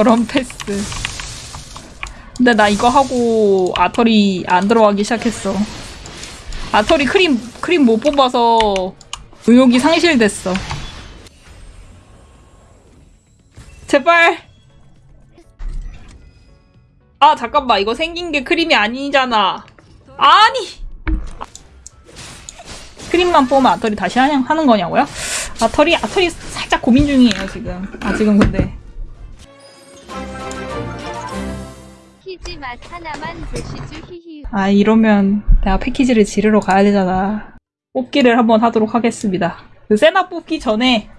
저런 패스. 근데 나 이거 하고 아터리 안 들어가기 시작했어. 아터리 크림 크림 못 뽑아서 의욕이 상실됐어. 제발. 아 잠깐만 이거 생긴 게 크림이 아니잖아. 아니. 크림만 뽑으면 아터리 다시 하는 거냐고요? 아터리 아터리 살짝 고민 중이에요 지금. 아 지금 근데 키즈 맛 하나만 보시죠 히히 아 이러면 내가 패키지를 지르러 가야 되잖아. 뽑기를 한번 하도록 하겠습니다. 그 세나 뽑기 전에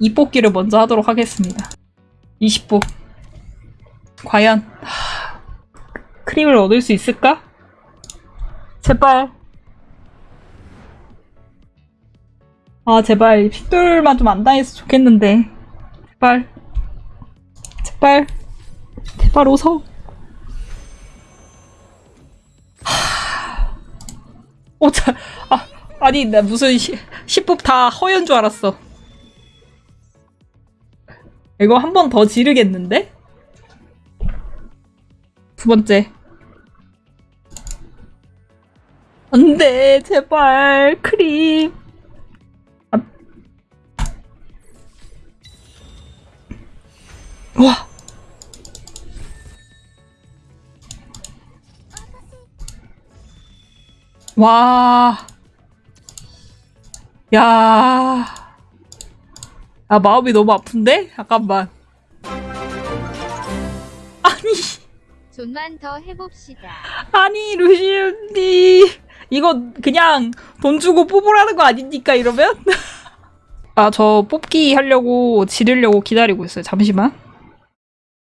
이 뽑기를 먼저 하도록 하겠습니다. 20뽑. 과연 하, 크림을 얻을 수 있을까? 제발. 아 제발 픽돌만 좀 안 당했으면 좋겠는데. 제발. 제발. 제발 웃어. 어, 자, 아, 아니, 나 무슨 시, 10법 다 허연 줄 알았어. 이거 한 번 더 지르겠는데? 두 번째. 안 돼, 제발, 크림. 아. 와. 와. 야. 아, 마음이 너무 아픈데? 잠깐만. 아니, 좀만 더 해봅시다 아니, 루시언니. 이거 그냥 돈 주고 뽑으라는 거 아닙니까, 이러면? 아, 저 뽑기 하려고 지르려고 기다리고 있어요. 잠시만.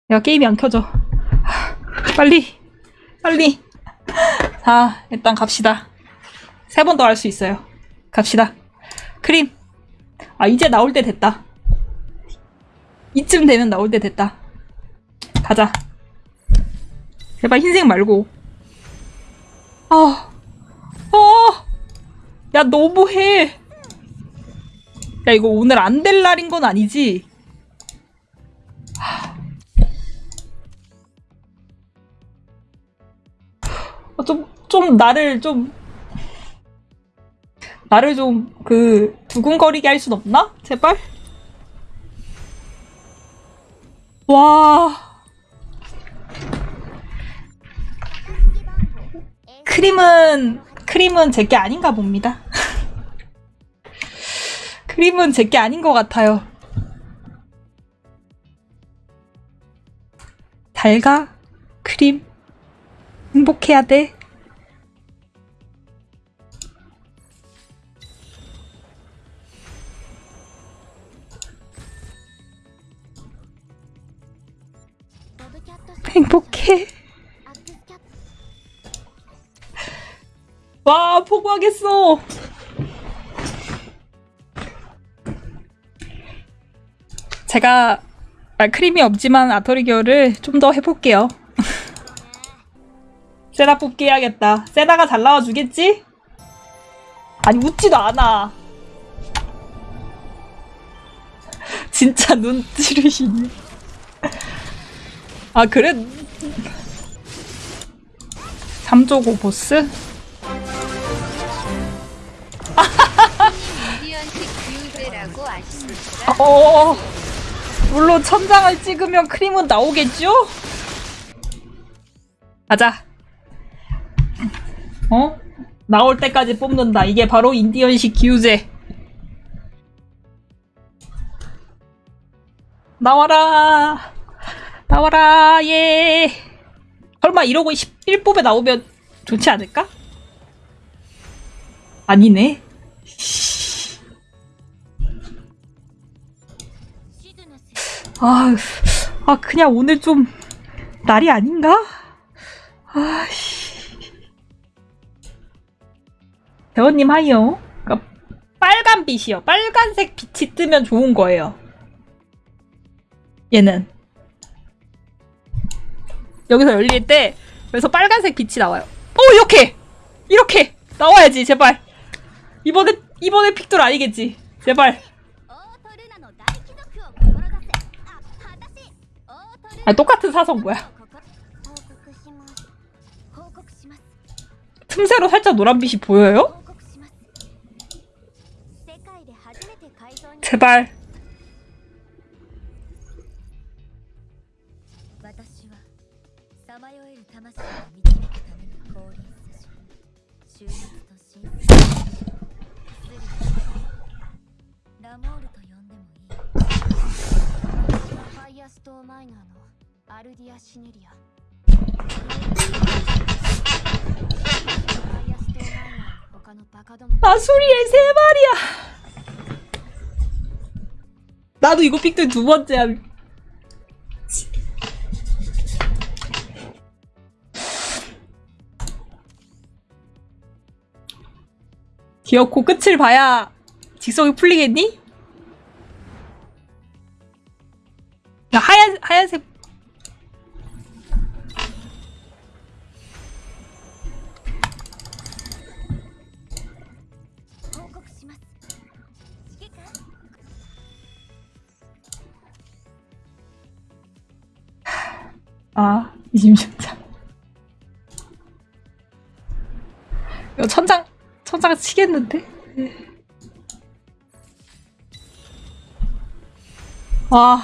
야, 게임이 안 켜져. 하, 빨리, 빨리. 자, 일단 갑시다. 세 번 더 할 수 있어요. 갑시다. 크림. 아, 이제 나올 때 됐다. 이쯤 되면 나올 때 됐다. 가자. 제발 흰색 말고. 아, 아, 야, 너무해. 야, 이거 오늘 안 될 날인 건 아니지? 아, 좀, 좀 나를 좀, 나를 좀, 그, 두근거리게 할 순 없나? 제발? 와. 크림은, 크림은 제게 아닌가 봅니다. 크림은 제게 아닌 것 같아요. 달가? 크림? 행복해야 돼. 행복해. 와, 포기하겠어. 제가 아, 크림이 없지만 아토리 겨울을 좀더 해볼게요. 세나 뽑기 해야겠다. 세나가 잘 나와주겠지? 아니 웃지도 않아. 진짜 눈 찌르시네. 아 그래? 3조고 보스? 어 물론 천장을 찍으면 크림은 나오겠죠? 가자. 어? 나올 때까지 뽑는다. 이게 바로 인디언식 기우제. 나와라. 나와라. 예. 설마 이러고 11뽑에 나오면 좋지 않을까? 아니네. 아, 아 그냥 오늘 좀 날이 아닌가? 아씨. 대원님 하이요. 그러니까 빨간 빛이요. 빨간색 빛이 뜨면 좋은 거예요. 얘는 여기서 열릴 때 그래서 빨간색 빛이 나와요. 오 이렇게! 이렇게! 나와야지 제발! 이번에 이번에 픽돌 아니겠지? 제발! 아 똑같은 사선거야 틈새로 살짝 노란빛이 보여요? 제발 私はさまよえる魂を導くために降臨せし終末と真実スリルラモールと呼んでもいい私はファイアストーマイナーのアルディア・シネリアファイアストーマイナーの他のバカども 아수리의 세 마리야. 나도 이거 픽들 두 번째야. 기어코 끝을 봐야 직성이 풀리겠니? 하얀, 하얀색. 아, 이심심장. 천장 천장 치겠는데? 와.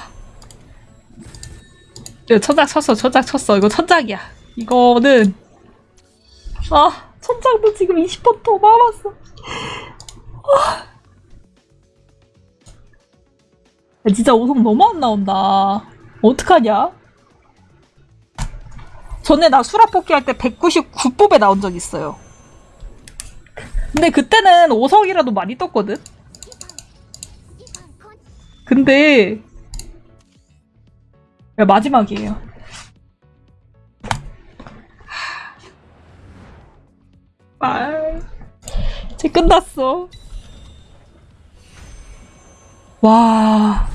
이거 천장 쳤어, 천장 쳤어. 이거 천장이야. 이거는, 아, 천장도 지금 20번 더 남았어. 아. 야, 진짜 오성 너무 안 나온다. 어떡하냐? 전에 나 수라 뽑기 할 때 199뽑에 나온 적 있어요. 근데 그때는 5석이라도 많이 떴거든? 근데 야, 마지막이에요. 아, 이제 끝났어. 와.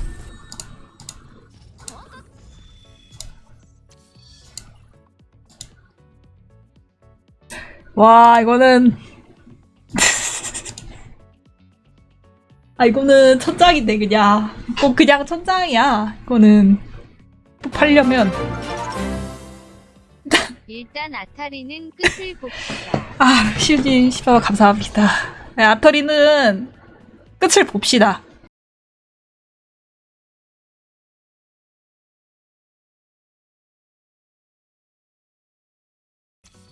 와, 이거는. 아, 이거는 천장인데, 그냥. 이거 그냥 천장이야. 이거는. 또 팔려면. 일단 아타리는 끝을 봅시다. 아, 시우진 씨발 감사합니다. 네, 아터리는 끝을 봅시다.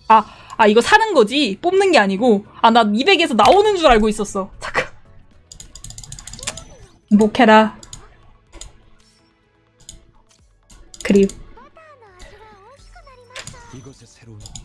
아, 아, 이거 사는 거지? 뽑는 게 아니고. 아, 나 200에서 나오는 줄 알고 있었어. 행복해라. 그리고.